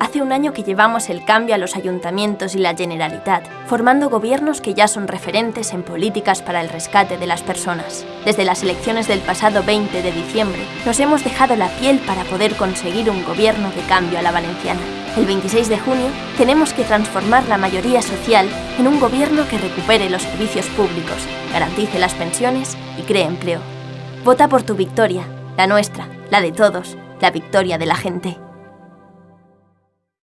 Hace un año que llevamos el cambio a los ayuntamientos y la Generalitat, formando gobiernos que ya son referentes en políticas para el rescate de las personas. Desde las elecciones del pasado 20 de diciembre, nos hemos dejado la piel para poder conseguir un gobierno de cambio a la valenciana. El 26 de junio tenemos que transformar la mayoría social en un gobierno que recupere los servicios públicos, garantice las pensiones y cree empleo. Vota por tu victoria, la nuestra, la de todos, la victoria de la gente.